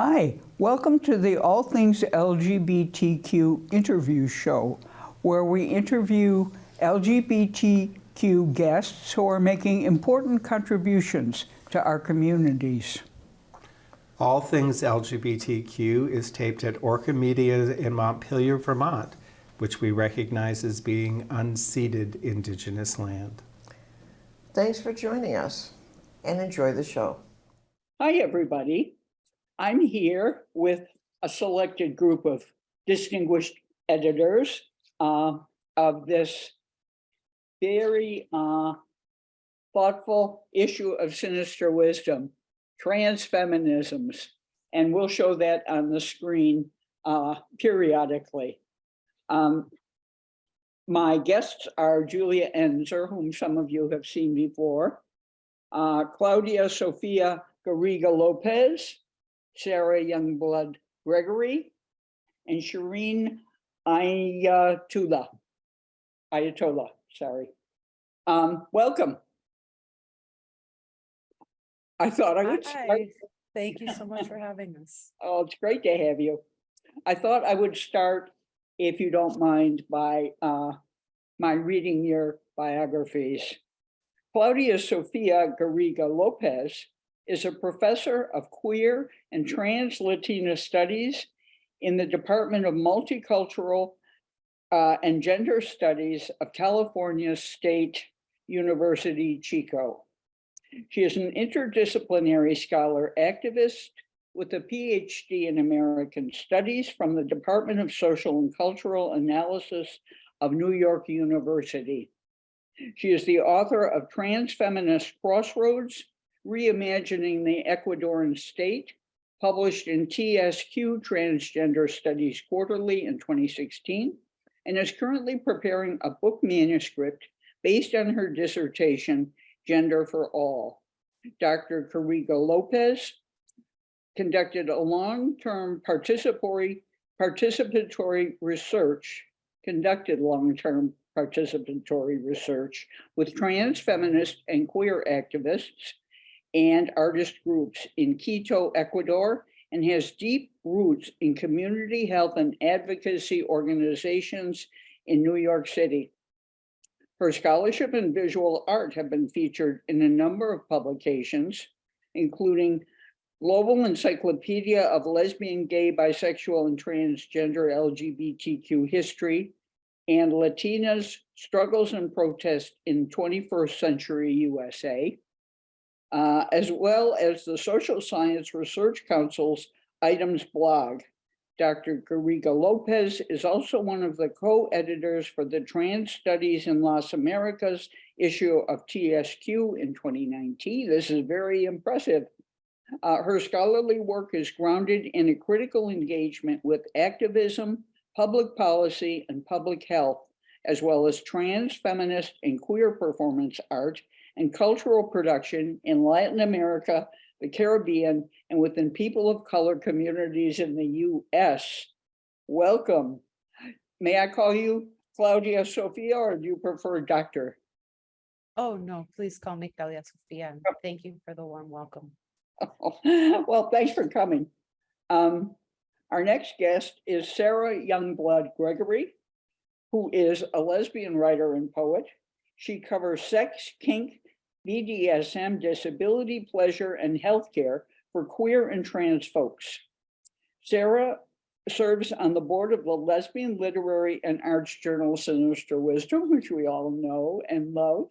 Hi, welcome to the All Things LGBTQ interview show, where we interview LGBTQ guests who are making important contributions to our communities. All Things LGBTQ is taped at Orca Media in Montpelier, Vermont, which we recognize as being unceded Indigenous land. Thanks for joining us and enjoy the show. Hi, everybody. I'm here with a selected group of distinguished editors uh, of this very uh, thoughtful issue of sinister wisdom, trans feminisms, and we'll show that on the screen uh, periodically. Um, my guests are Julia Enszer, whom some of you have seen before, uh, Claudia Sofia Garriga Lopez, Sarah Youngblood Gregory, and Shireen Ayatollah. Inayatulla, sorry. Um, welcome. I thought I would start. Hi, thank you so much for having us. Oh, it's great to have you. I thought I would start, if you don't mind, by uh, my reading your biographies. Claudia Sofia Garriga Lopez is a professor of queer and trans Latina studies in the Department of Multicultural uh, and Gender Studies of California State University, Chico. She is an interdisciplinary scholar activist with a PhD in American Studies from the Department of Social and Cultural Analysis of New York University. She is the author of Trans Feminist Crossroads, Reimagining the Ecuadorian State, published in TSQ Transgender Studies Quarterly in 2016, and is currently preparing a book manuscript based on her dissertation, Gender for All. Dr. Garriga Lopez conducted a long-term participatory, participatory research, conducted long-term participatory research with trans feminist and queer activists and artist groups in Quito, Ecuador, and has deep roots in community health and advocacy organizations in New York City. Her scholarship and visual art have been featured in a number of publications, including Global Encyclopedia of Lesbian, Gay, Bisexual, and Transgender LGBTQ History, and Latinas Struggles and Protest in 21st Century USA, uh, as well as the Social Science Research Council's items blog. Dr. Garriga Lopez is also one of the co-editors for the Trans Studies in Las Americas issue of TSQ in 2019. This is very impressive. Uh, her scholarly work is grounded in a critical engagement with activism, public policy, and public health, as well as trans, feminist, and queer performance art and cultural production in Latin America, the Caribbean, and within people of color communities in the US. Welcome. May I call you Claudia Sofia, or do you prefer doctor? Oh, no, please call me Claudia Sofia. Thank you for the warm welcome. Well, thanks for coming. Um, our next guest is Sarah Youngblood Gregory, who is a lesbian writer and poet. She covers sex, kink, BDSM, disability, pleasure, and healthcare for queer and trans folks. Sarah serves on the board of the lesbian literary and arts journal Sinister Wisdom, which we all know and love.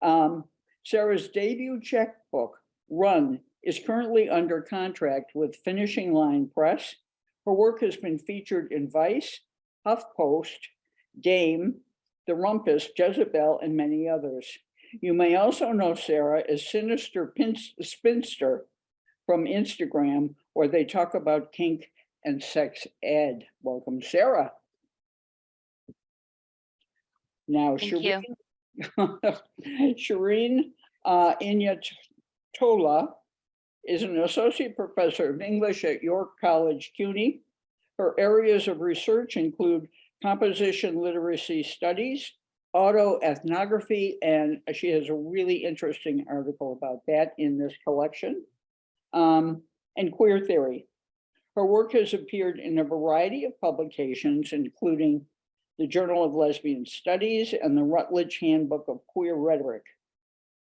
Um, Sarah's debut chapbook, Run, is currently under contract with Finishing Line Press. Her work has been featured in Vice, HuffPost, Dame, The Rumpus, Jezebel, and many others. You may also know Sarah as Sinister Spinster from Instagram, where they talk about kink and sex ed. Welcome, Sarah. Now, Thank you. Shireen, Shireen uh, Inayatulla is an associate professor of English at York College, CUNY. Her areas of research include composition literacy studies, autoethnography, and she has a really interesting article about that in this collection, um, and queer theory. Her work has appeared in a variety of publications, including the Journal of Lesbian Studies and the Routledge Handbook of Queer Rhetoric.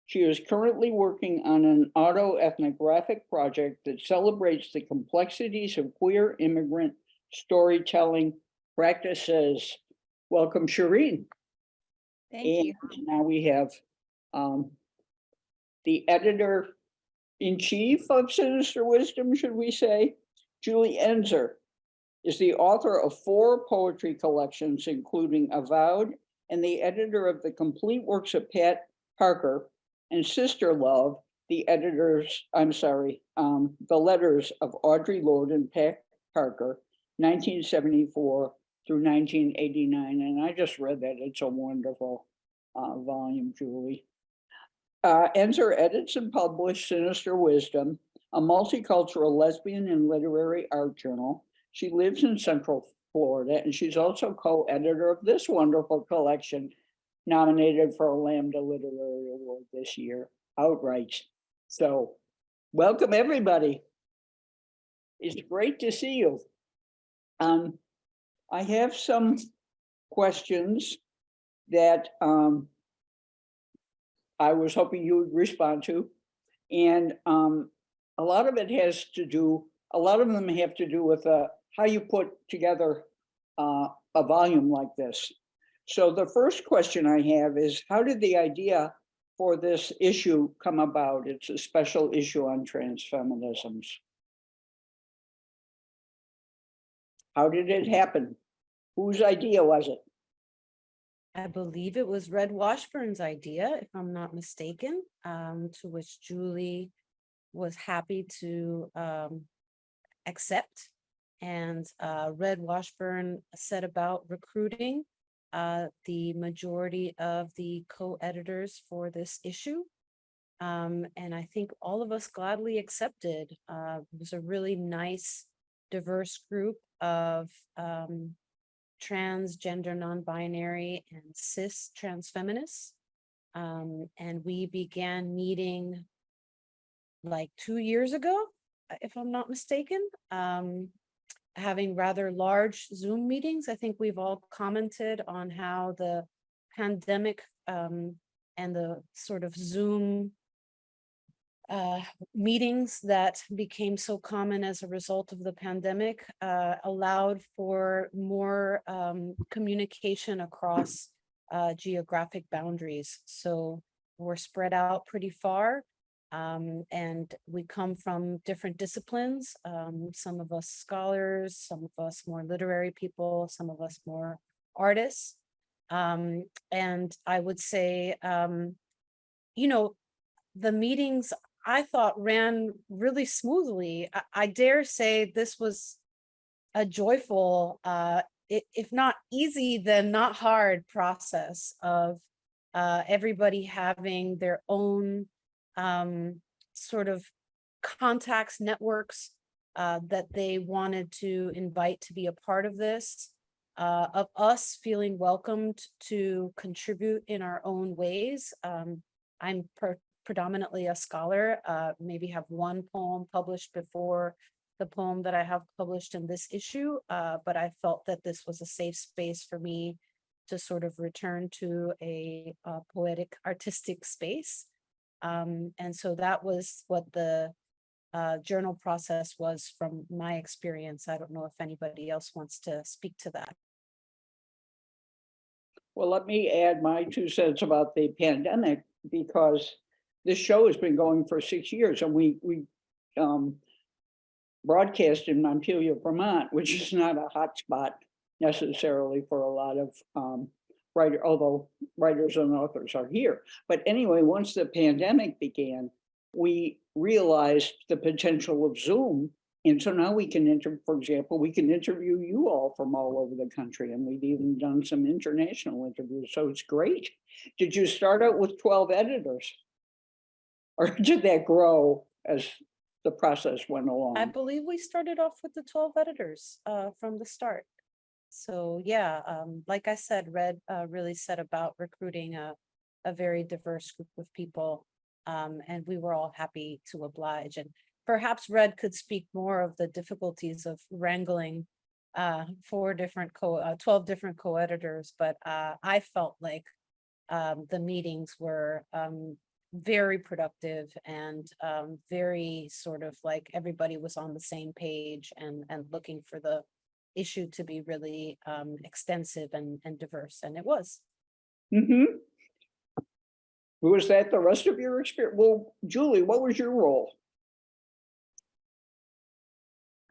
She is currently working on an autoethnographic project that celebrates the complexities of queer immigrant storytelling practices. Welcome, Shireen. Thank you. And now we have um the editor in chief of Sinister Wisdom, should we say? Julie Enszer is the author of four poetry collections, including Avowed, and the editor of the complete works of Pat Parker and Sister Love, the editors, I'm sorry, um, the letters of Audre Lorde and Pat Parker, nineteen seventy-four through nineteen eighty-nine, and I just read that. It's a wonderful uh, volume, Julie. Uh, Enszer edits and published Sinister Wisdom, a multicultural lesbian and literary art journal. She lives in Central Florida, and she's also co-editor of this wonderful collection nominated for a Lambda Literary Award this year, outright. So, welcome, everybody. It's great to see you. Um, I have some questions that um I was hoping you would respond to. And um, a lot of it has to do, a lot of them have to do with uh, how you put together uh, a volume like this. So the first question I have is, how did the idea for this issue come about? It's a special issue on trans feminisms. How did it happen? Whose idea was it? I believe it was Red Washburn's idea, if I'm not mistaken, um, to which Julie was happy to um, accept. And uh, Red Washburn set about recruiting uh, the majority of the co-editors for this issue. Um, and I think all of us gladly accepted. Uh, it was a really nice, diverse group of um, transgender, non-binary, and cis trans feminists. Um, and we began meeting like two years ago, uh, if I'm not mistaken, um, having rather large Zoom meetings. I think we've all commented on how the pandemic um, and the sort of Zoom uh, meetings that became so common as a result of the pandemic uh, allowed for more um, communication across uh, geographic boundaries. So we're spread out pretty far um, and we come from different disciplines. Um, some of us scholars, some of us more literary people, some of us more artists. Um, and I would say, um, you know, the meetings I thought ran really smoothly. I, I dare say this was a joyful, uh, if not easy, then not hard process of uh, everybody having their own um, sort of contacts, networks uh, that they wanted to invite to be a part of this, uh, of us feeling welcomed to contribute in our own ways. Um, I'm per- predominantly a scholar, uh, maybe have one poem published before the poem that I have published in this issue, uh, but I felt that this was a safe space for me to sort of return to a, uh poetic artistic space. Um, and so that was what the uh, journal process was from my experience. I don't know if anybody else wants to speak to that. Well, let me add my two cents about the pandemic because this show has been going for six years and we, we um, broadcast in Montpelier, Vermont, which is not a hot spot necessarily for a lot of um, writer, although writers and authors are here. But anyway, once the pandemic began, we realized the potential of Zoom. And so now we can enter, for example, we can interview you all from all over the country and we've even done some international interviews. So it's great. Did you start out with 12 editors? Or did that grow as the process went along? I believe we started off with the twelve editors uh, from the start. So yeah, um, like I said, Red uh, really set about recruiting a, a very diverse group of people. Um, and we were all happy to oblige. And perhaps Red could speak more of the difficulties of wrangling uh, four different co, uh, twelve different co-editors, but uh, I felt like um, the meetings were um, very productive and um, very sort of like everybody was on the same page and, and looking for the issue to be really um, extensive and, and diverse, and it was. Mm-hmm. Was that the rest of your experience? Well, Julie, what was your role?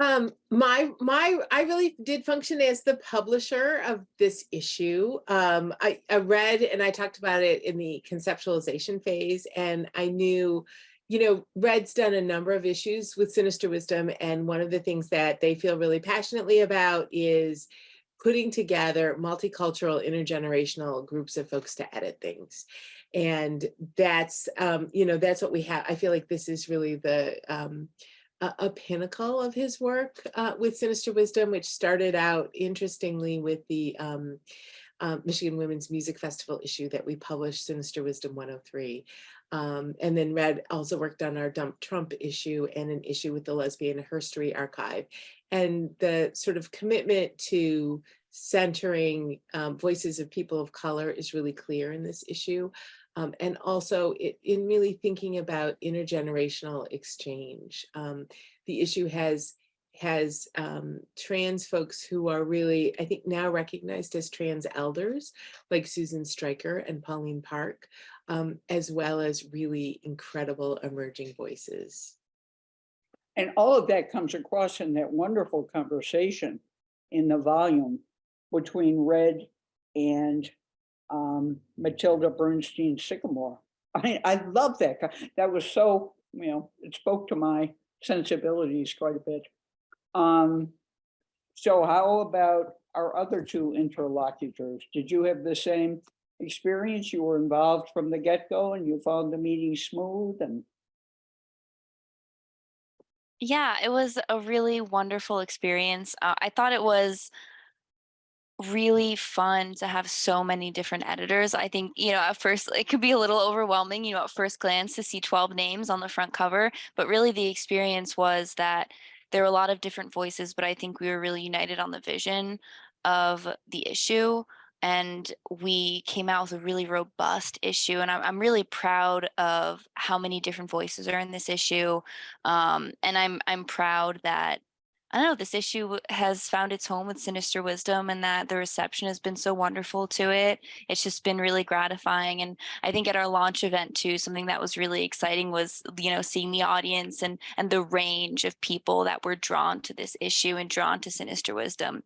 Um, my, my, I really did function as the publisher of this issue. Um, I, I read and I talked about it in the conceptualization phase and I knew, you know, Red's done a number of issues with Sinister Wisdom. And one of the things that they feel really passionately about is putting together multicultural, intergenerational groups of folks to edit things. And that's, um, you know, that's what we have. I feel like this is really the, um, a, a pinnacle of his work uh, with Sinister Wisdom, which started out interestingly with the um, um, Michigan Womyn's Music Festival issue that we published, Sinister Wisdom 103. Um, and then Red also worked on our Dump Trump issue and an issue with the Lesbian Herstory Archive. And the sort of commitment to centering um, voices of people of color is really clear in this issue. Um, and also it, in really thinking about intergenerational exchange. Um, the issue has has um, trans folks who are really, I think now recognized as trans elders, like Susan Stryker and Pauline Park, um, as well as really incredible emerging voices. And all of that comes across in that wonderful conversation in the volume between Red and um, Mattilda Bernstein Sycamore. I, I love that. That was so, you know, it spoke to my sensibilities quite a bit. Um, so how about our other two interlocutors? Did you have the same experience? You were involved from the get-go and you found the meeting smooth and Yeah, it was a really wonderful experience. Uh, I thought it was really fun to have so many different editors. I think, you know, at first it could be a little overwhelming, you know, at first glance to see 12 names on the front cover, but really the experience was that there were a lot of different voices, but I think we were really united on the vision of the issue. And we came out with a really robust issue. And I'm, I'm really proud of how many different voices are in this issue. Um, and I'm, I'm proud that I don't know, this issue has found its home with Sinister Wisdom and that the reception has been so wonderful to it. It's just been really gratifying. And I think at our launch event too, something that was really exciting was, you know, seeing the audience and and the range of people that were drawn to this issue and drawn to Sinister Wisdom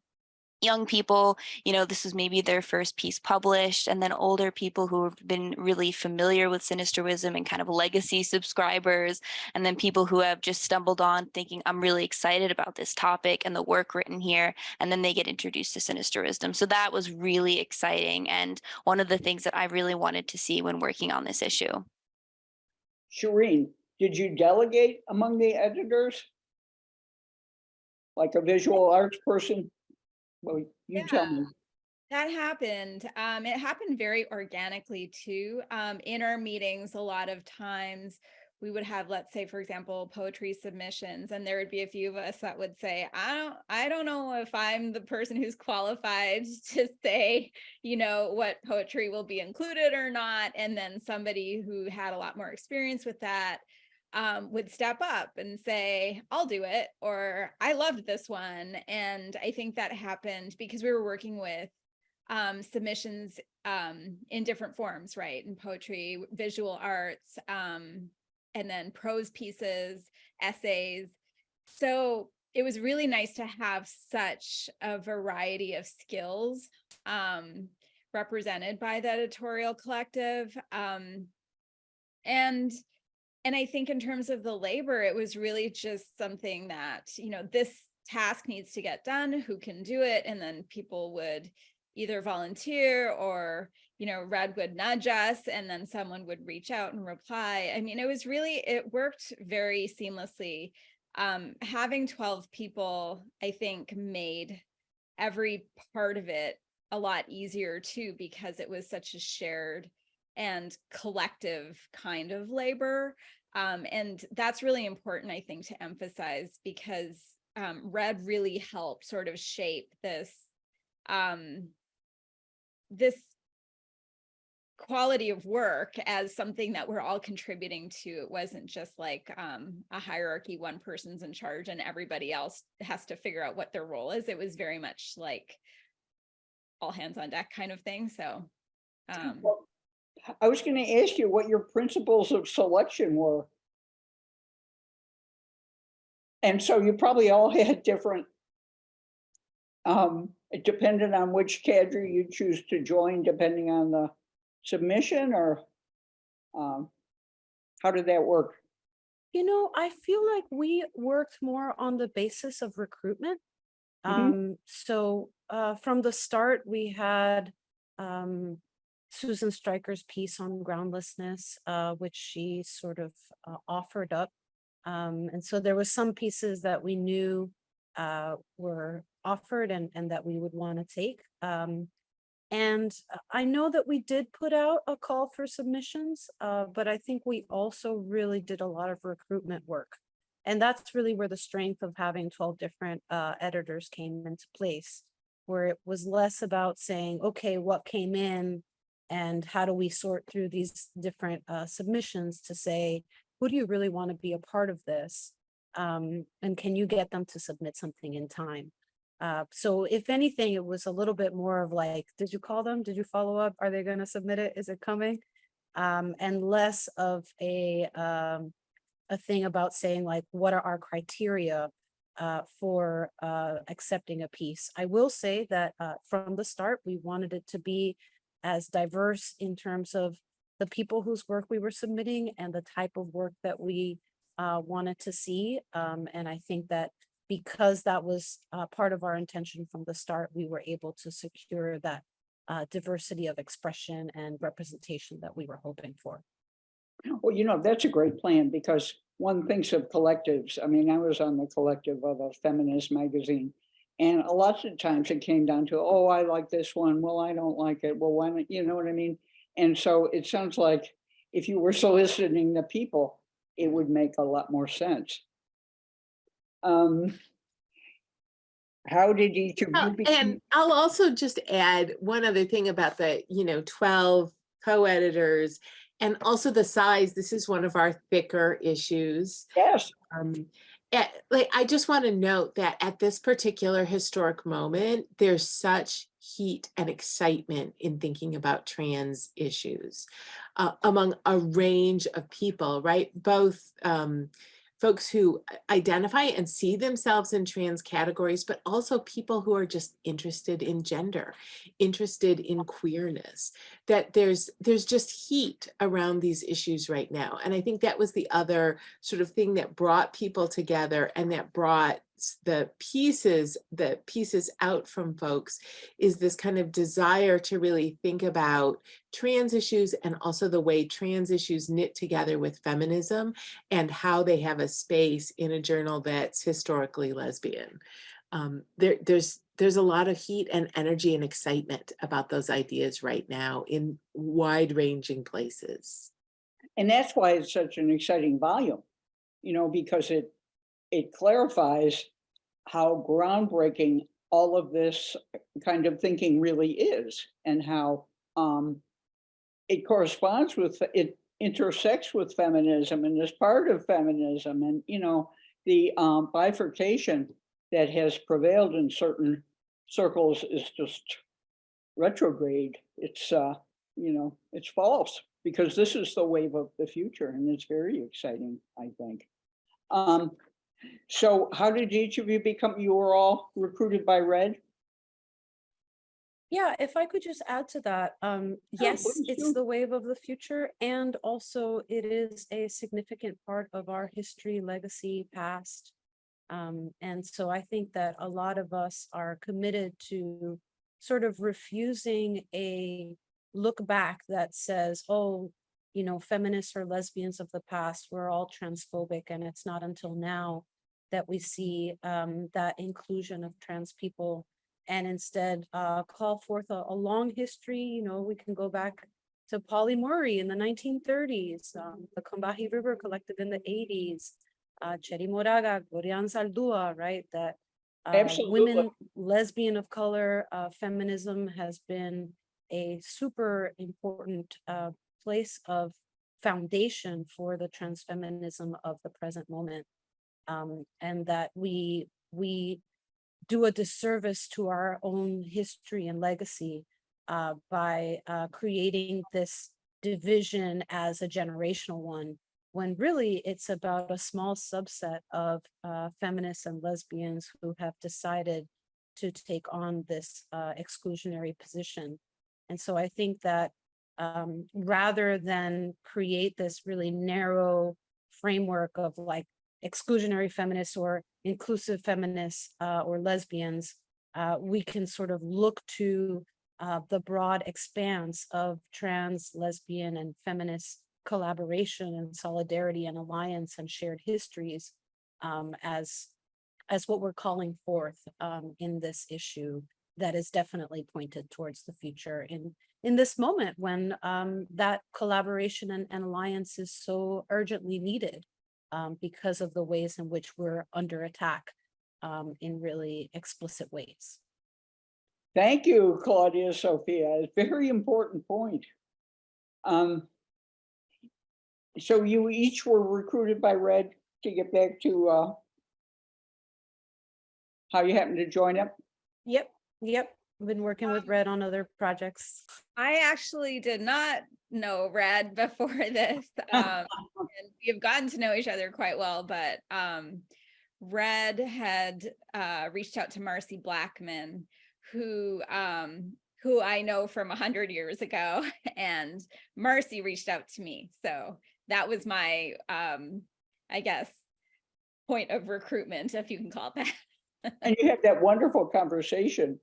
young people, you know, this was maybe their first piece published, and then older people who have been really familiar with Sinister Wisdom and kind of legacy subscribers, and then people who have just stumbled on thinking, I'm really excited about this topic and the work written here, and then they get introduced to Sinister Wisdom. So that was really exciting and one of the things that I really wanted to see when working on this issue. Shireen, did you delegate among the editors? Like a visual arts person? Well, you tell me. That happened. Um, it happened very organically too. Um, in our meetings, a lot of times we would have, let's say, for example, poetry submissions, and there would be a few of us that would say, I don't, I don't know if I'm the person who's qualified to say, you know, what poetry will be included or not. And then somebody who had a lot more experience with that um, would step up and say, I'll do it, or I loved this one. And I think that happened because we were working with um, submissions um, in different forms, right? In poetry, visual arts, um, and then prose pieces, essays. So it was really nice to have such a variety of skills um, represented by the editorial collective. Um, and and I think in terms of the labor, it was really just something that, you know, this task needs to get done, who can do it? And then people would either volunteer or, you know, Red would nudge us and then someone would reach out and reply. I mean, it was really, it worked very seamlessly. Um, having 12 people, I think, made every part of it a lot easier too, because it was such a shared and collective kind of labor. Um, and that's really important, I think, to emphasize because um, Red really helped sort of shape this um, this quality of work as something that we're all contributing to. It wasn't just like um, a hierarchy, one person's in charge and everybody else has to figure out what their role is. It was very much like all hands on deck kind of thing. So um, Well, I was gonna ask you what your principles of selection were. And so you probably all had different. Um, it depended on which cadre you choose to join, depending on the submission or. Um, how did that work? You know, I feel like we worked more on the basis of recruitment. Mhm. Um, so uh, from the start, we had um, Susan Stryker's piece on groundlessness, uh, which she sort of uh, offered up. Um, and so there was some pieces that we knew uh, were offered and, and that we would want to take. Um, and I know that we did put out a call for submissions, uh, but I think we also really did a lot of recruitment work. And that's really where the strength of having 12 different uh, editors came into place, where it was less about saying, okay, what came in and how do we sort through these different uh, submissions to say, who do you really want to be a part of this? Um, and can you get them to submit something in time? Uh, so if anything, it was a little bit more of like, did you call them? Did you follow up? Are they going to submit it? Is it coming? Um, and less of a, um, a thing about saying like, what are our criteria uh, for uh, accepting a piece? I will say that uh, from the start, we wanted it to be as diverse in terms of the people whose work we were submitting and the type of work that we uh, wanted to see. Um, and I think that because that was uh, part of our intention from the start, we were able to secure that uh, diversity of expression and representation that we were hoping for. Well, you know, that's a great plan because one thinks of collectives. I mean, I was on the collective of a feminist magazine. And a lot of times it came down to, oh, I like this one. Well, I don't like it. Well, why don't, you know what I mean? And so it sounds like if you were soliciting the people, it would make a lot more sense. Um. How did each of Oh, you become? And I'll also just add one other thing about the, you know, twelve co-editors and also the size. This is one of our thicker issues. Yes, Um, eh, like, I just want to note that at this particular historic moment, there's such heat and excitement in thinking about trans issues uh, among a range of people, right? Both um, folks who uh, identify and see themselves in trans categories, but also people who are just interested in gender, interested in queerness, that there's there's just heat around these issues right now. And I think that was the other sort of thing that brought people together and that brought the pieces, the pieces out from folks is this kind of desire to really think about trans issues and also the way trans issues knit together with feminism and how they have a space in a journal that's historically lesbian. Um, there, there's there's a lot of heat and energy and excitement about those ideas right now in wide-ranging places. and that's why it's such an exciting volume. You know, because it, it clarifies how groundbreaking all of this kind of thinking really is and how um it corresponds with, it intersects with feminism and is part of feminism and, you know, the um bifurcation that has prevailed in certain circles is just retrograde. It's uh, you know, it's false because this is the wave of the future and it's very exciting, I think. Um, so how did each of you become, you were all recruited by Red? Yeah, if I could just add to that, um, yes, please it's the wave of the future, and also it is a significant part of our history, legacy, past. Um, and so I think that a lot of us are committed to sort of refusing a look back that says, oh, you know, feminists or lesbians of the past were all transphobic, and it's not until now that we see um, that inclusion of trans people and instead uh, call forth a, a long history. You know, we can go back to Pauli Murray in the nineteen thirties, um, the Combahee River Collective in the eighties, uh, Cherríe Moraga, Gloria Anzaldúa, right, that uh, women, lesbian of color, uh, feminism has been a super important, uh, place of foundation for the trans feminism of the present moment. Um, and that we, we do a disservice to our own history and legacy uh, by uh, creating this division as a generational one, when really it's about a small subset of uh, feminists and lesbians who have decided to take on this uh, exclusionary position. And so I think that um, rather than create this really narrow framework of like exclusionary feminists or inclusive feminists uh, or lesbians, uh, we can sort of look to uh, the broad expanse of trans, lesbian, and feminist collaboration and solidarity and alliance and shared histories um, as as what we're calling forth um, in this issue that is definitely pointed towards the future in in this moment when um, that collaboration and, and alliance is so urgently needed um, because of the ways in which we're under attack um, in really explicit ways. Thank you, Claudia Sophia. A very important point. Um, so you each were recruited by Red to get back to uh, how you happened to join up? Yep, yep. I've been working with Um, Red on other projects. I actually did not know Red before this. Um, and we have gotten to know each other quite well, but um, Red had uh, reached out to Marcy Blackman, who um, who I know from a hundred years ago, and Marcy reached out to me. So that was my, um, I guess, point of recruitment, if you can call it that. And you had that wonderful conversation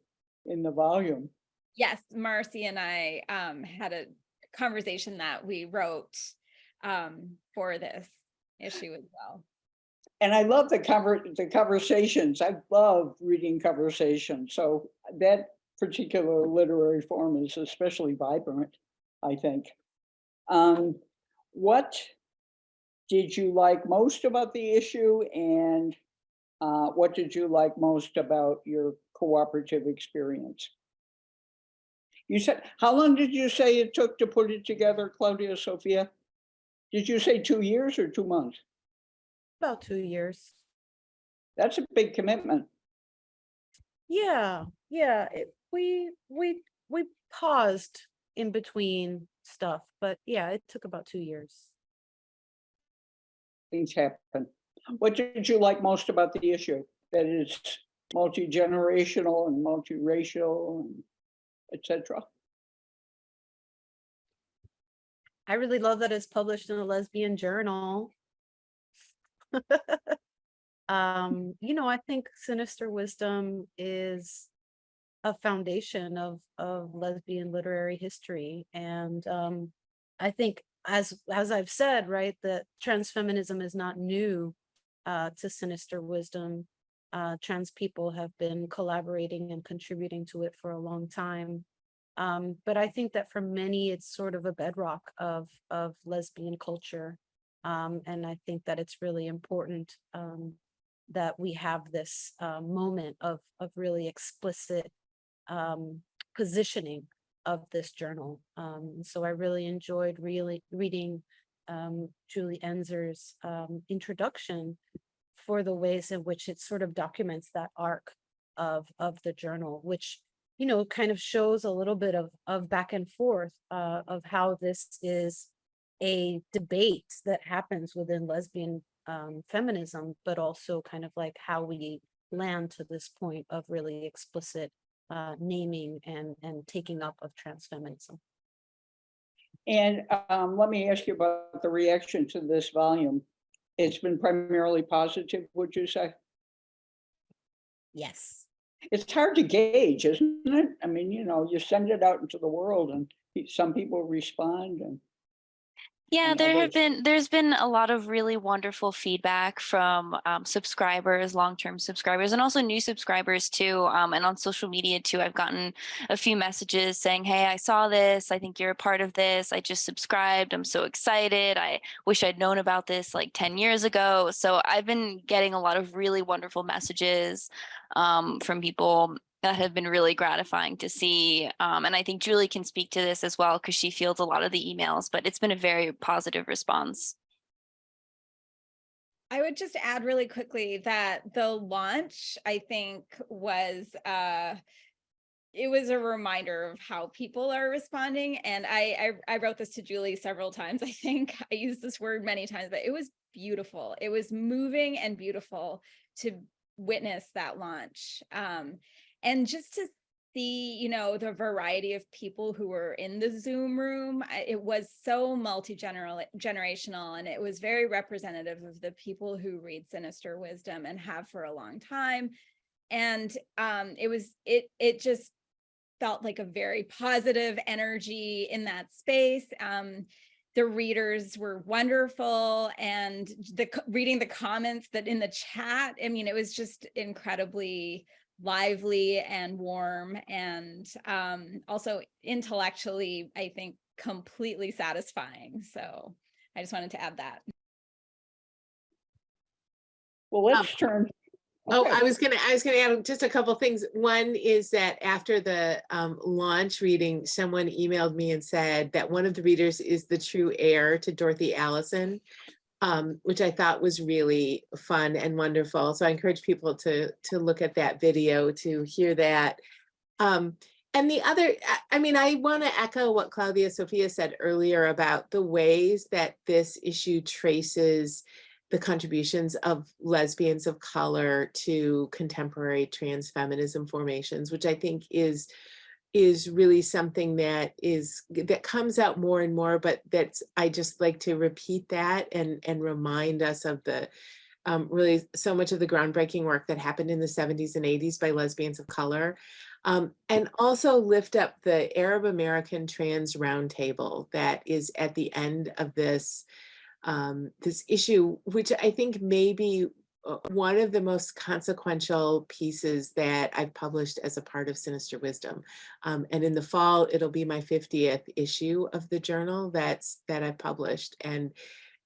in the volume. Yes, Marcy and I um had a conversation that we wrote um for this issue as well. And I love the conver, the conversations. I love reading conversations. So that particular literary form is especially vibrant, I think. Um, what did you like most about the issue and uh, what did you like most about your cooperative experience? You said, how long did you say it took to put it together, Claudia Sophia? Did you say two years or two months? About two years. That's a big commitment. Yeah, yeah. it- We, we, we paused in between stuff, but yeah, it took about two years. Things happen. What did you like most about the issue? That it's multi-generational and multiracial and et cetera. I really love that it's published in a lesbian journal. um, you know, I think Sinister Wisdom is a foundation of of lesbian literary history. And um, I think as as I've said, right, that trans feminism is not new uh, to Sinister Wisdom. Uh, trans people have been collaborating and contributing to it for a long time. Um, but I think that for many, it's sort of a bedrock of, of lesbian culture. Um, and I think that it's really important um, that we have this uh, moment of, of really explicit um, positioning of this journal. Um, so I really enjoyed really reading um, Julie Enszer's um, introduction for the ways in which it sort of documents that arc of, of the journal, which you know, kind of shows a little bit of, of back and forth uh, of how this is a debate that happens within lesbian um, feminism, but also kind of like how we land to this point of really explicit uh, naming and, and taking up of trans feminism. And um, let me ask you about the reaction to this volume. It's been primarily positive, would you say? Yes. It's hard to gauge, isn't it? I mean, you know, you send it out into the world and some people respond and Yeah, there have been, there's been a lot of really wonderful feedback from um, subscribers, long-term subscribers, and also new subscribers too. Um, and on social media too, I've gotten a few messages saying, hey, I saw this. I think you're a part of this. I just subscribed. I'm so excited. I wish I'd known about this like 10 years ago. So I've been getting a lot of really wonderful messages um, from people that have been really gratifying to see. Um, and I think Julie can speak to this as well because she fields a lot of the emails, but it's been a very positive response. I would just add really quickly that the launch, I think, was uh it was a reminder of how people are responding. And I, I I wrote this to Julie several times. I think I used this word many times, but it was beautiful. It was moving and beautiful to witness that launch. Um, and just to see, you know, the variety of people who were in the Zoom room, it was so multi-general generational and it was very representative of the people who read Sinister Wisdom and have for a long time. And um, it was, it, it just felt like a very positive energy in that space. Um, the readers were wonderful and the reading the comments that in the chat, I mean, it was just incredibly lively and warm and um, also intellectually, I think, completely satisfying. So I just wanted to add that. Well, let's turn. Oh, Okay. I was gonna, I was gonna add just a couple things. One is that after the um, launch reading, someone emailed me and said that one of the readers is the true heir to Dorothy Allison, um, which I thought was really fun and wonderful. So I encourage people to, to look at that video to hear that. Um, and the other, I- I mean, I want to echo what Claudia Sophia said earlier about the ways that this issue traces the contributions of lesbians of color to contemporary trans feminism formations, which I think is is really something that is that comes out more and more, but that's I just like to repeat that and and remind us of the um, really so much of the groundbreaking work that happened in the 70s and 80s by lesbians of color. Um, and also lift up the Arab American Trans Roundtable that is at the end of this um, this issue, which I think may be uh, one of the most consequential pieces that I've published as a part of Sinister Wisdom. Um, and in the fall, it'll be my 50th issue of the journal that's that I've published. And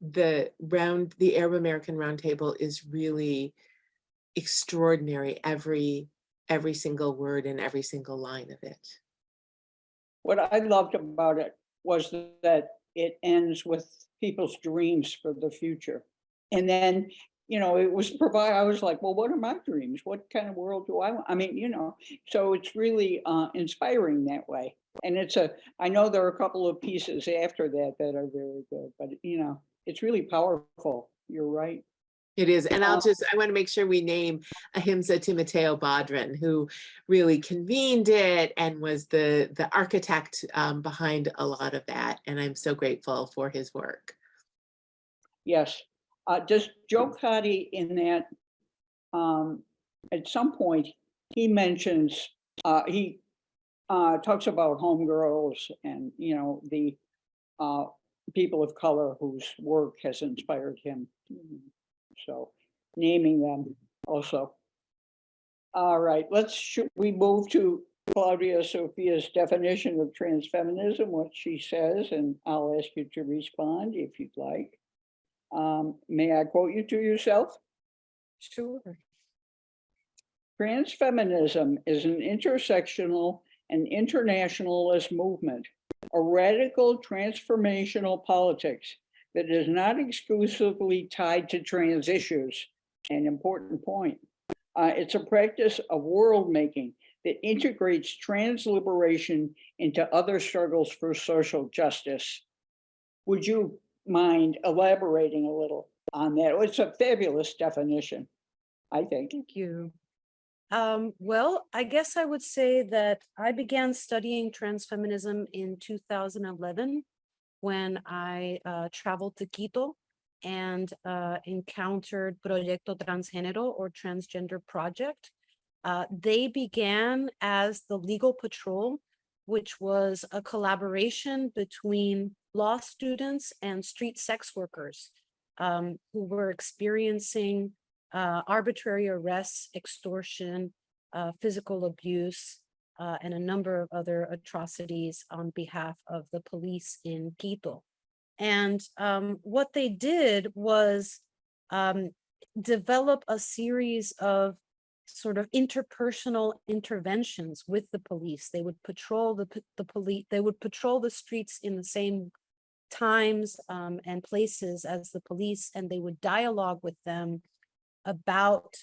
the round, the Arab American Roundtable is really extraordinary. Every every single word and every single line of it. What I loved about it was that it ends with people's dreams for the future. And then, you know, it was provide, I was like, well, what are my dreams? What kind of world do I want? I mean, you know, so it's really uh, inspiring that way. And it's a, I know there are a couple of pieces after that that are very good, but you know, it's really powerful. You're right. It is, and I'll Uh, just, I want to make sure we name Ahimsa Timoteo Bodhrán, who really convened it and was the, the architect um, behind a lot of that. And I'm so grateful for his work. Yes. Uh, does Joe Cotty in that, um, at some point, he mentions, uh, he, uh, talks about homegirls and, you know, the, uh, people of color whose work has inspired him. So naming them also. All right, let's, should we move to Claudia Sophia's definition of transfeminism, what she says, and I'll ask you to respond if you'd like. Um, may I quote you to yourself? Sure. Transfeminism is an intersectional and internationalist movement, a radical transformational politics that is not exclusively tied to trans issues, an important point. Uh, it's a practice of world making that integrates trans liberation into other struggles for social justice. Would you mind elaborating a little on that? It's a fabulous definition, I think. Thank you. Um, well, I guess I would say that I began studying transfeminism in 2011 when I uh, traveled to Quito and uh, encountered Proyecto Transgénero or Transgender Project. Uh, they began as the legal patrol which was a collaboration between law students and street sex workers um, who were experiencing uh, arbitrary arrests, extortion, uh, physical abuse, uh, and a number of other atrocities on behalf of the police in Quito. And um, what they did was um, develop a series of sort of interpersonal interventions with the police. They would patrol the, the police, they would patrol the streets in the same times um, and places as the police, and they would dialogue with them about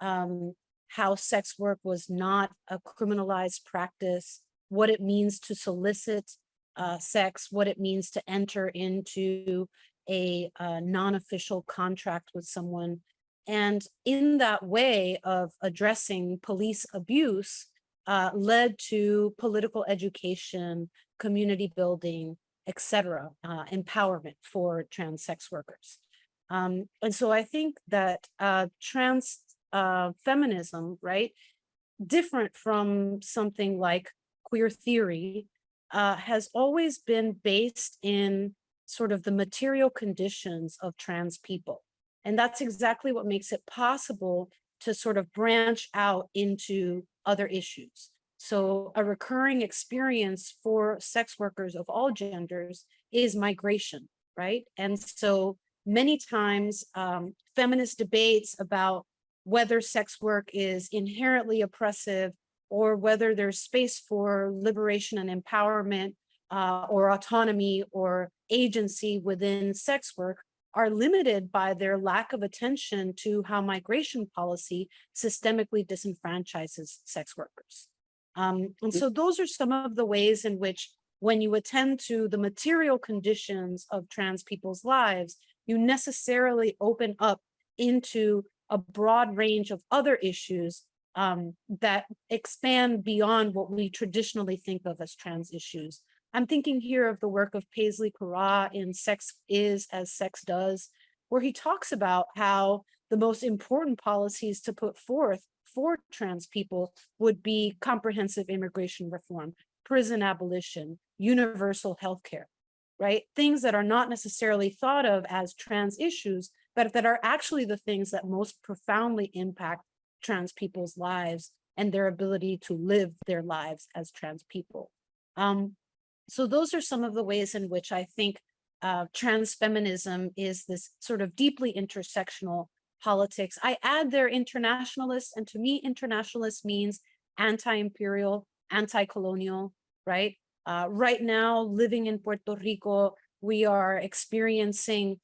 um, how sex work was not a criminalized practice, what it means to solicit uh, sex, what it means to enter into a uh, non-official contract with someone. And in that way of addressing police abuse uh, led to political education, community building, et cetera, uh, empowerment for trans sex workers. Um, and so I think that uh, trans uh, feminism, right, different from something like queer theory, uh, has always been based in sort of the material conditions of trans people. And that's exactly what makes it possible to sort of branch out into other issues. So a recurring experience for sex workers of all genders is migration, right? And so many times um, feminist debates about whether sex work is inherently oppressive or whether there's space for liberation and empowerment uh, or autonomy or agency within sex work are limited by their lack of attention to how migration policy systemically disenfranchises sex workers. Um, and so those are some of the ways in which when you attend to the material conditions of trans people's lives, you necessarily open up into a broad range of other issues um, that expand beyond what we traditionally think of as trans issues. I'm thinking here of the work of Paisley Currah in Sex Is as Sex Does, where he talks about how the most important policies to put forth for trans people would be comprehensive immigration reform, prison abolition, universal health care, right? Things that are not necessarily thought of as trans issues, but that are actually the things that most profoundly impact trans people's lives and their ability to live their lives as trans people. Um, so those are some of the ways in which I think uh, trans feminism is this sort of deeply intersectional politics. I add there internationalists, and to me, internationalist means anti-imperial, anti-colonial, right? Uh, right now, living in Puerto Rico, we are experiencing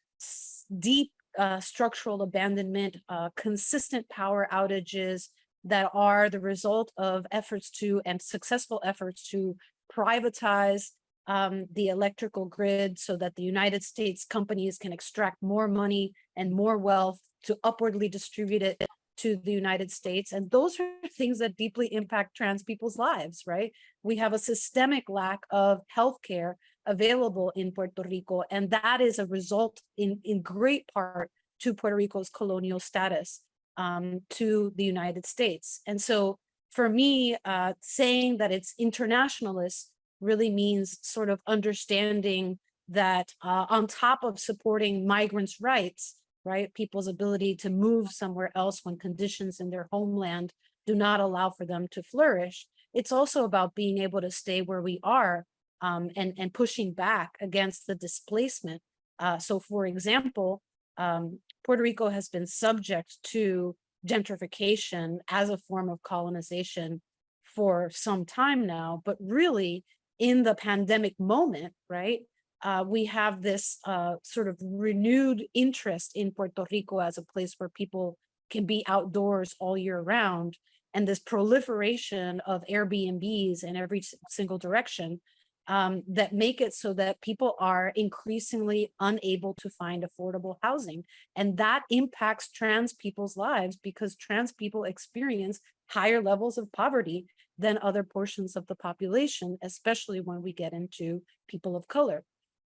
deep uh, structural abandonment, uh, consistent power outages that are the result of efforts to and successful efforts to privatize um, the electrical grid so that the United States companies can extract more money and more wealth to upwardly distribute it to the United States. And those are things that deeply impact trans people's lives, right? We have a systemic lack of healthcare available in Puerto Rico, and that is a result in, in great part to Puerto Rico's colonial status um, to the United States. And so for me, uh, saying that it's internationalist really means sort of understanding that uh, on top of supporting migrants' rights, right, people's ability to move somewhere else when conditions in their homeland do not allow for them to flourish, it's also about being able to stay where we are um, and, and pushing back against the displacement. Uh, so for example, um, Puerto Rico has been subject to gentrification as a form of colonization for some time now, but really in the pandemic moment, right, uh, we have this uh, sort of renewed interest in Puerto Rico as a place where people can be outdoors all year round. And this proliferation of Airbnbs in every single direction um, that make it so that people are increasingly unable to find affordable housing. And that impacts trans people's lives because trans people experience higher levels of poverty than other portions of the population, especially when we get into people of color.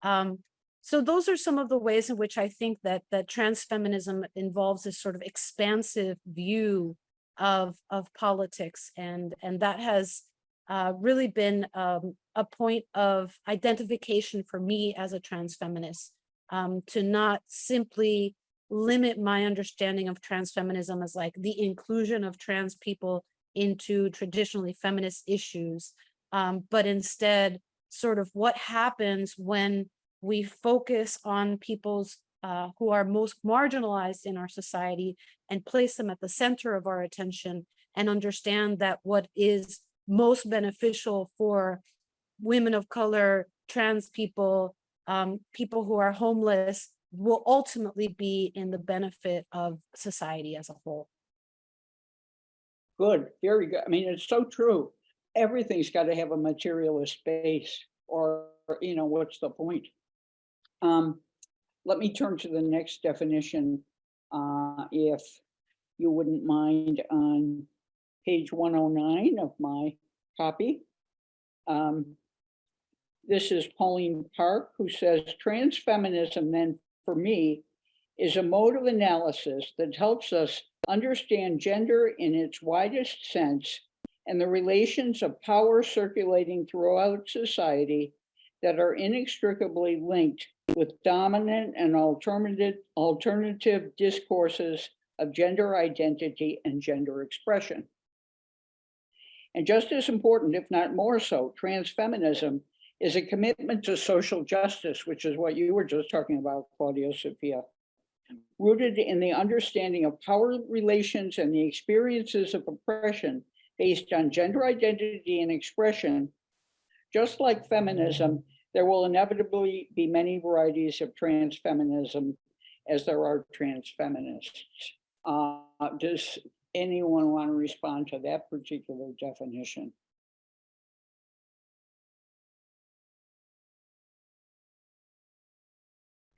Um, so those are some of the ways in which I think that that trans feminism involves this sort of expansive view of, of politics. And, and that has uh, really been um, a point of identification for me as a trans feminist, um, to not simply limit my understanding of trans feminism as like the inclusion of trans people into traditionally feminist issues, um, but instead sort of what happens when we focus on people's uh, who are most marginalized in our society and place them at the center of our attention and understand that what is most beneficial for women of color, trans people, um, people who are homeless will ultimately be in the benefit of society as a whole. Good, very good. I mean, it's so true. Everything's got to have a materialist base or, you know, what's the point? Um, let me turn to the next definition, uh, if you wouldn't mind on page one oh nine of my copy. Um, this is Pauline Park, who says trans feminism then for me is a mode of analysis that helps us understand gender in its widest sense and the relations of power circulating throughout society that are inextricably linked with dominant and alternative, alternative discourses of gender identity and gender expression. And just as important, if not more so, trans feminism is a commitment to social justice, which is what you were just talking about, Claudia Sophia, rooted in the understanding of power relations and the experiences of oppression based on gender identity and expression. Just like feminism, there will inevitably be many varieties of trans feminism as there are trans feminists. Uh, anyone want to respond to that particular definition?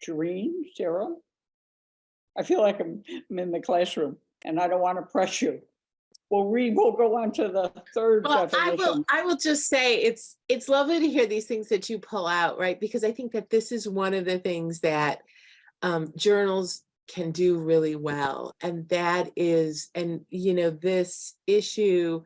Jareen, Sarah? I feel like I'm, I'm in the classroom and I don't want to press you. Well, Reed, we'll go on to the third Well, I will. I will just say, it's, it's lovely to hear these things that you pull out, right? Because I think that this is one of the things that um, journals can do really well. And that is, and you know, this issue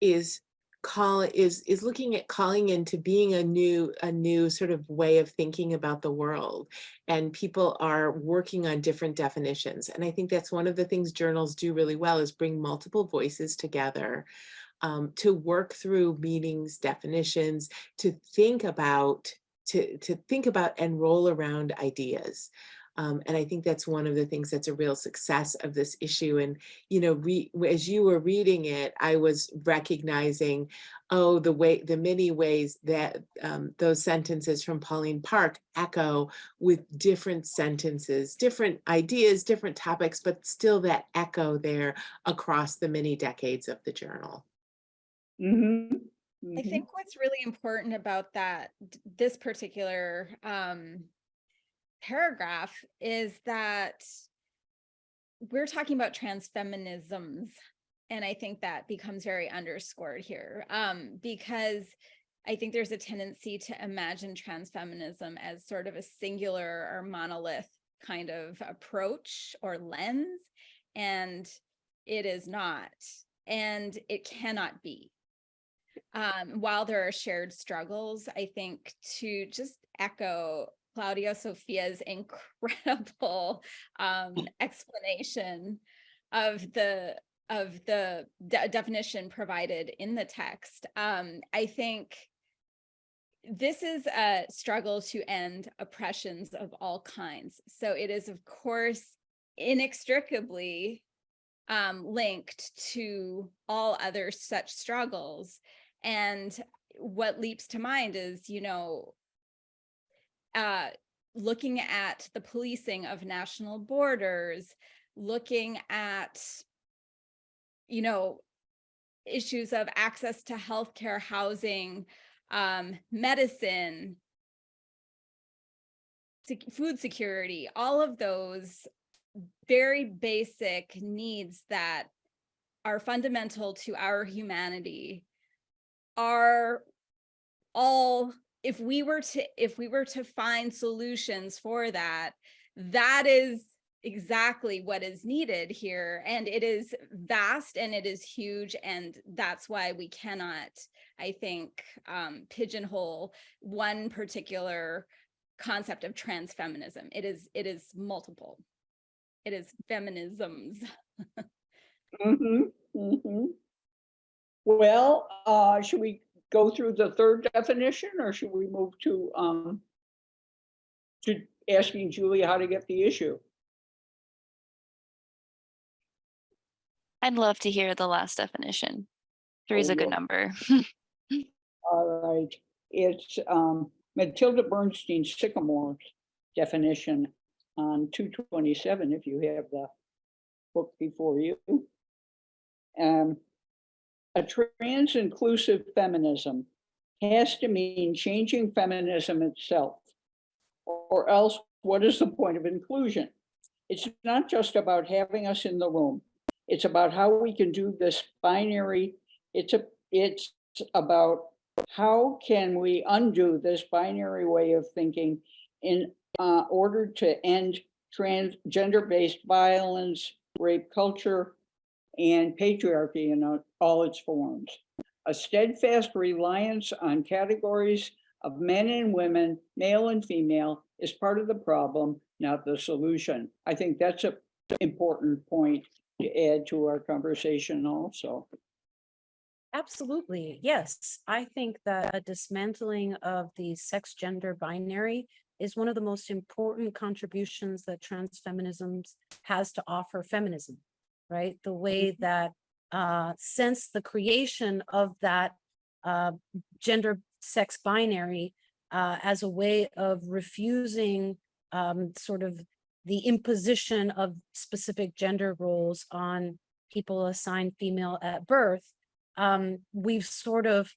is call is is looking at calling into being a new a new sort of way of thinking about the world and people are working on different definitions and i think that's one of the things journals do really well is bring multiple voices together um, to work through meanings definitions to think about to to think about and roll around ideas um, and I think that's one of the things that's a real success of this issue. And, you know, re as you were reading it, I was recognizing, oh, the way, the many ways that um, those sentences from Pauline Park echo with different sentences, different ideas, different topics, but still that echo there across the many decades of the journal. Mhm, I mhm. think what's really important about that, this particular um, paragraph is that we're talking about trans feminisms. And I think that becomes very underscored here um, because I think there's a tendency to imagine trans feminism as sort of a singular or monolith kind of approach or lens. And it is not, and it cannot be um, while there are shared struggles, I think to just echo Claudia Sophia's incredible um, explanation of the of the de- definition provided in the text. Um, I think this is a struggle to end oppressions of all kinds. So it is, of course, inextricably um, linked to all other such struggles. And what leaps to mind is, you know, uh, looking at the policing of national borders, looking at, you know, issues of access to healthcare, housing, um, medicine, food security, all of those very basic needs that are fundamental to our humanity are all if we were to if we were to find solutions for that that is exactly what is needed here and it is vast and it is huge and that's why we cannot I think, um, pigeonhole one particular concept of trans feminism. It is, it is multiple. It is feminisms. Mm-hmm, mm-hmm. Well, uh, should we go through the third definition or should we move to, um, to asking Julie how to get the issue? I'd love to hear the last definition. Three is Oh, a good yeah. number. All right, it's, um, Mattilda Bernstein Sycamore's definition on two twenty-seven, if you have the book before you. Um, a trans-inclusive feminism has to mean changing feminism itself. Or else, what is the point of inclusion? It's not just about having us in the room. It's about how we can do this binary, it's a, it's about how can we undo this binary way of thinking in uh, order to end trans, gender-based violence, rape culture, and patriarchy in uh, all its forms. A steadfast reliance on categories of men and women, male and female, is part of the problem, not the solution. I think that's an important point to add to our conversation also. Absolutely, yes. I think that a dismantling of the sex gender binary is one of the most important contributions that trans feminisms has to offer feminism, right? The way mm-hmm. that uh, since the creation of that uh, gender sex binary uh, as a way of refusing um, sort of the imposition of specific gender roles on people assigned female at birth, um, we've sort of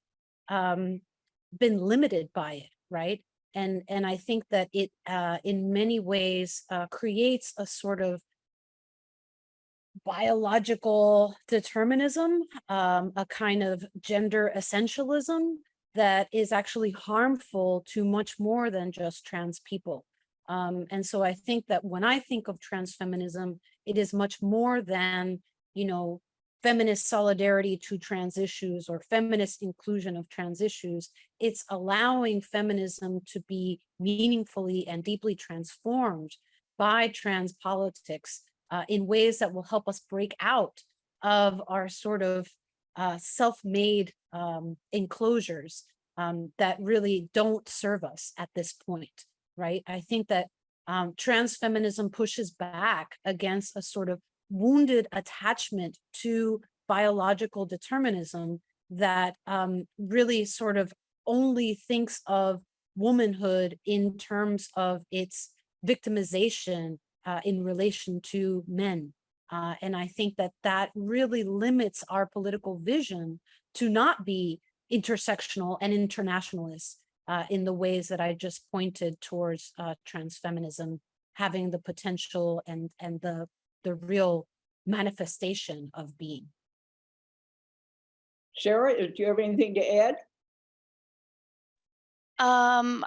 um, been limited by it, right? And and I think that it, uh, in many ways, uh, creates a sort of biological determinism, um, a kind of gender essentialism that is actually harmful to much more than just trans people. Um, and so I think that when I think of trans feminism, it is much more than, you know, feminist solidarity to trans issues or feminist inclusion of trans issues. It's allowing feminism to be meaningfully and deeply transformed by trans politics uh, in ways that will help us break out of our sort of uh, self-made um, enclosures um, that really don't serve us at this point, right? I think that um, trans feminism pushes back against a sort of wounded attachment to biological determinism that um, really sort of only thinks of womanhood in terms of its victimization uh, in relation to men. Uh, and I think that that really limits our political vision to not be intersectional and internationalist uh, in the ways that I just pointed towards uh, trans feminism having the potential and, and the, the real manifestation of being. Sarah, do you have anything to add? Um,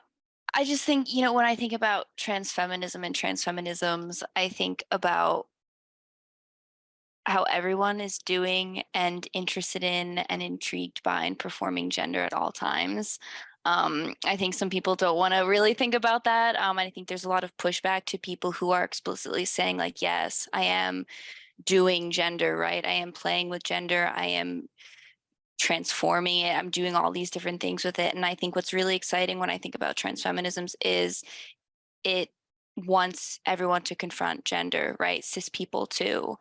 I just think, you know, when I think about trans feminism and trans feminisms, I think about how everyone is doing and interested in and intrigued by and performing gender at all times. Um, I think some people don't want to really think about that. Um, and I think there's a lot of pushback to people who are explicitly saying like, yes, I am doing gender, right? I am playing with gender. I am transforming it. I'm doing all these different things with it. And I think what's really exciting when I think about trans feminisms is it wants everyone to confront gender, right? Cis people too.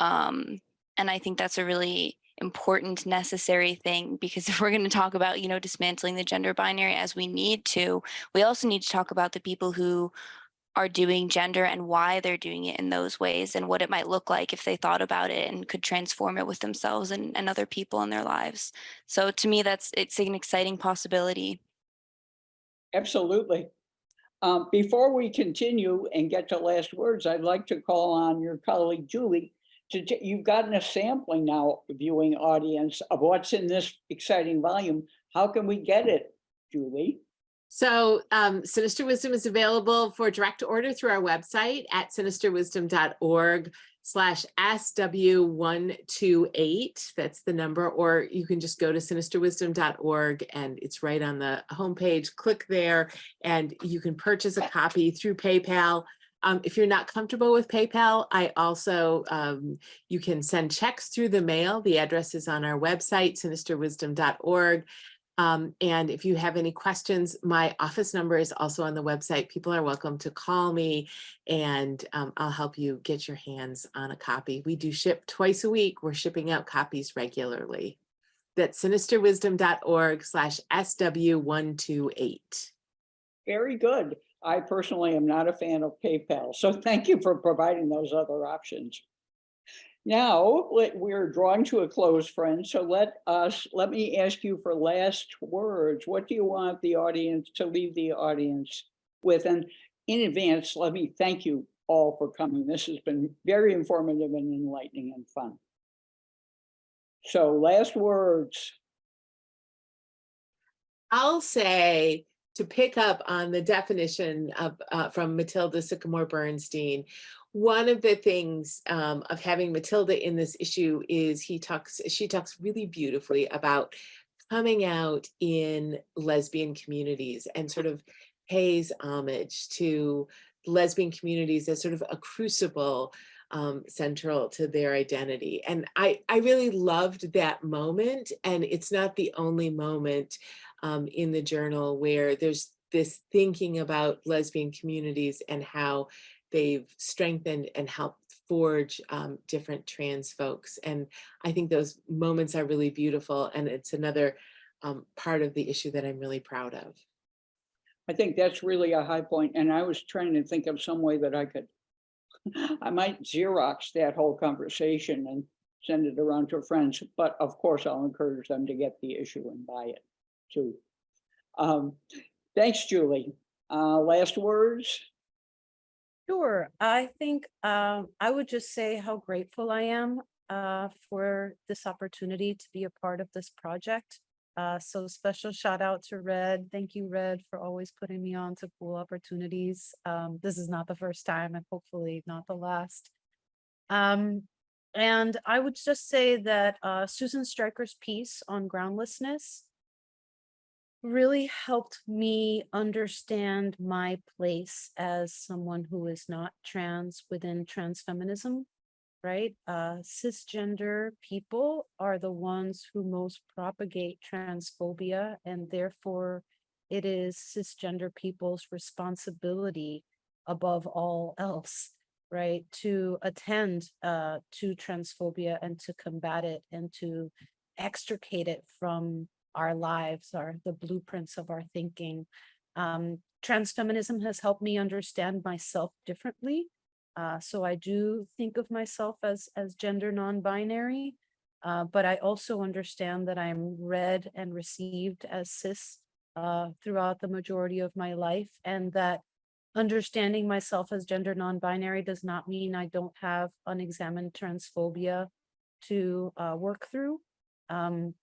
Um, and I think that's a really important, necessary thing because if we're going to talk about, you know, dismantling the gender binary as we need to, we also need to talk about the people who are doing gender and why they're doing it in those ways and what it might look like if they thought about it and could transform it with themselves and, and other people in their lives. So to me, that's it's an exciting possibility. Absolutely. Um, before we continue and get to last words, I'd like to call on your colleague Julie to, you've gotten a sampling now, viewing audience of what's in this exciting volume. How can we get it, Julie? So um, Sinister Wisdom is available for direct order through our website at sinisterwisdom.org. slash SW one two eight. That's the number, or you can just go to sinisterwisdom.org and it's right on the homepage. Click there and you can purchase a copy through PayPal. Um, if you're not comfortable with PayPal, I also, um, you can send checks through the mail. The address is on our website, sinisterwisdom.org. Um, and if you have any questions, my office number is also on the website. People are welcome to call me and um, I'll help you get your hands on a copy. We do ship twice a week. We're shipping out copies regularly. That's sinisterwisdom.org slash SW128. Very good. I personally am not a fan of PayPal, so thank you for providing those other options. Now, we're drawing to a close, friends, so let us, let me ask you for last words. What do you want the audience to leave the audience with? And in advance, let me thank you all for coming. This has been very informative and enlightening and fun. So last words. I'll say to pick up on the definition of uh, from Mattilda Sycamore Bernstein. One of the things um, of having Mattilda in this issue is he talks, she talks really beautifully about coming out in lesbian communities and sort of pays homage to lesbian communities as sort of a crucible um, central to their identity. And I, I really loved that moment. And it's not the only moment um, in the journal where there's this thinking about lesbian communities and how they've strengthened and helped forge um, different trans folks. And I think those moments are really beautiful. And it's another um, part of the issue that I'm really proud of. I think that's really a high point. and I was trying to think of some way that I could. I might Xerox that whole conversation and send it around to friends, but of course I'll encourage them to get the issue and buy it too. Um, thanks, Julie. Uh, last words? Sure, I think um, I would just say how grateful I am uh, for this opportunity to be a part of this project. Uh, so special shout out to Red. Thank you, Red, for always putting me on to cool opportunities. Um, this is not the first time and hopefully not the last. Um, and I would just say that uh, Susan Stryker's piece on groundlessness really helped me understand my place as someone who is not trans within trans feminism, right? Uh, cisgender people are the ones who most propagate transphobia and therefore it is cisgender people's responsibility above all else, right? To attend uh, to transphobia and to combat it and to extricate it from our lives, our the blueprints of our thinking. Um, transfeminism has helped me understand myself differently. Uh, so I do think of myself as as gender non-binary, uh, but I also understand that I'm read and received as cis uh, throughout the majority of my life, and that understanding myself as gender non-binary does not mean I don't have unexamined transphobia to uh, work through. Um,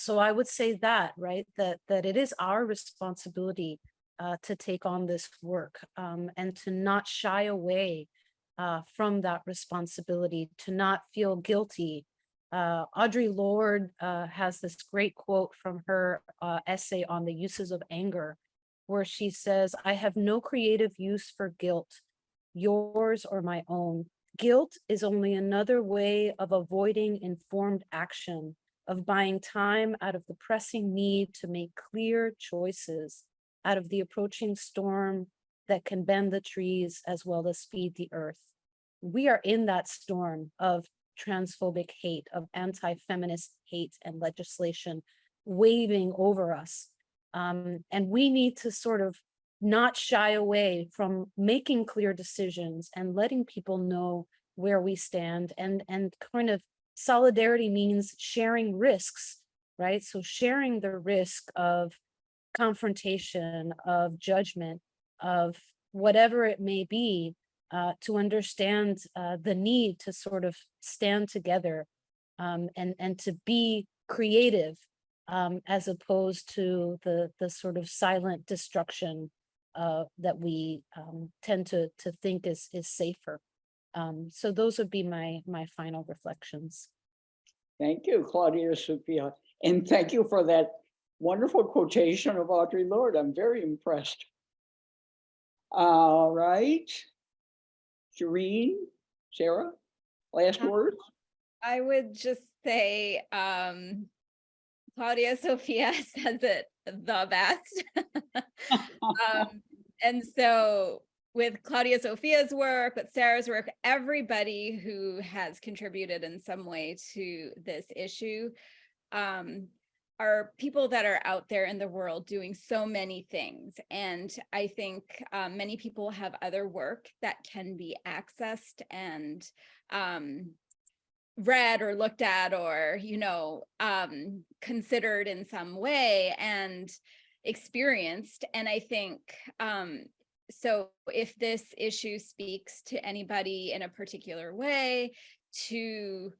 so I would say that, right, that, that it is our responsibility uh, to take on this work um, and to not shy away uh, from that responsibility, to not feel guilty. Uh, Audre Lorde uh, has this great quote from her uh, essay on the uses of anger, where she says, I have no creative use for guilt, yours or my own. Guilt is only another way of avoiding informed action of buying time out of the pressing need to make clear choices out of the approaching storm that can bend the trees as well as feed the earth. We are in that storm of transphobic hate, of anti-feminist hate and legislation waving over us. Um, and we need to sort of not shy away from making clear decisions and letting people know where we stand and, and kind of solidarity means sharing risks, right? So sharing the risk of confrontation, of judgment, of whatever it may be, uh, to understand uh, the need to sort of stand together um, and, and to be creative um, as opposed to the, the sort of silent destruction uh, that we um, tend to, to think is, is safer. Um, so those would be my, my final reflections. Thank you, Claudia Sophia. And thank you for that wonderful quotation of Audre Lorde. I'm very impressed. All right. Shereen, Sarah, last Uh, words? I would just say, um, Claudia Sophia says it the best. um, and so with Claudia Sophia's work, with Sarah's work, everybody who has contributed in some way to this issue um, are people that are out there in the world doing so many things. And I think um, many people have other work that can be accessed and um, read or looked at or, you know, um, considered in some way and experienced. And I think um, so if this issue speaks to anybody in a particular way to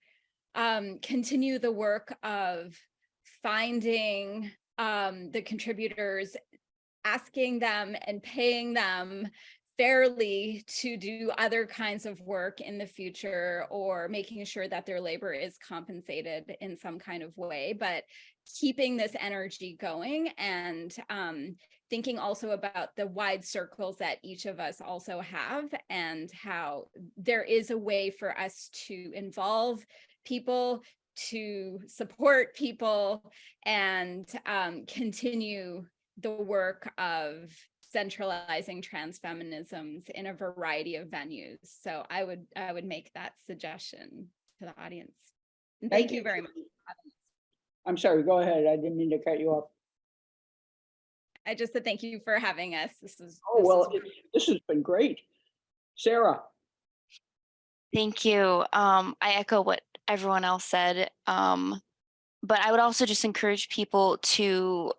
um, continue the work of finding um, the contributors, asking them and paying them fairly to do other kinds of work in the future or making sure that their labor is compensated in some kind of way, but keeping this energy going and um, thinking also about the wide circles that each of us also have and how there is a way for us to involve people to support people and um, continue the work of centralizing trans feminisms in a variety of venues. So I would I would make that suggestion to the audience. And Thank you very much. I'm sorry, go ahead. I didn't mean to cut you off. I just said thank you for having us. This is Oh, this well, great. it- this has been great. Sarah, Thank you. Um, I echo what everyone else said. Um, but I would also just encourage people to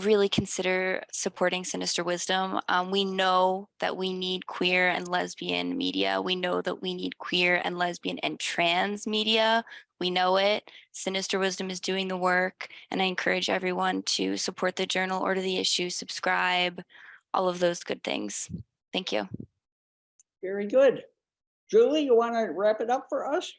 really consider supporting Sinister Wisdom. Um, we know that we need queer and lesbian media. We know that we need queer and lesbian and trans media. We know it. Sinister Wisdom is doing the work, and I encourage everyone to support the journal, order the issue, subscribe, all of those good things. Thank you. very good. Julie, you want to wrap it up for us?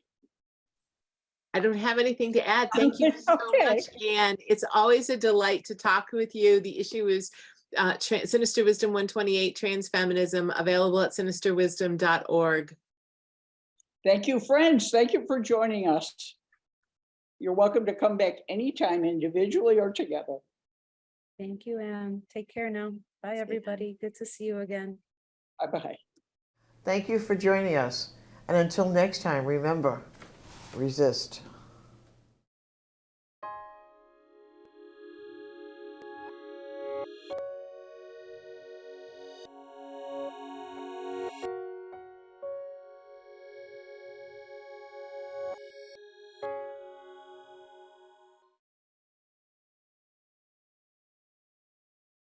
I don't have anything to add. Thank you so Okay. much, Anne. It's always a delight to talk with you. The issue is uh, Sinister Wisdom 128 Trans Feminism available at sinisterwisdom.org. Thank you, friends. Thank you for joining us. You're welcome to come back anytime individually or together. Thank you, Anne. Take care now. Bye, everybody. Good to see you again. Bye-bye. Thank you for joining us. And until next time, remember, resist.